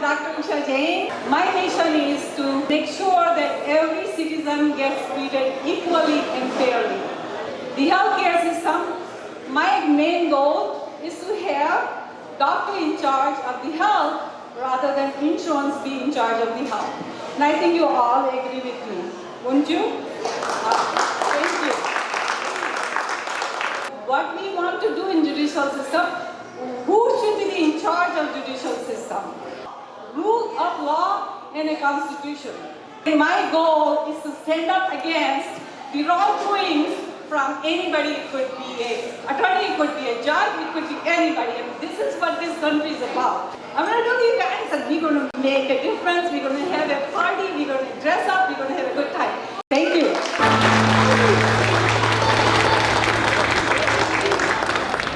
Dr. Usha Jain. My mission is to make sure that every citizen gets treated equally and fairly. The healthcare system, my main goal is to have doctor in charge of the health rather than insurance be in charge of the health. And I think you all agree with me, won't you? Uh, thank you. What we want to do in judicial system, who should be in charge of judicial system? Of law and a constitution. And my goal is to stand up against the wrongdoings from anybody. It could be a attorney, it could be a judge, it could be anybody. And this is what this country is about. I'm going to tell you guys that we're going to make a difference. We're going to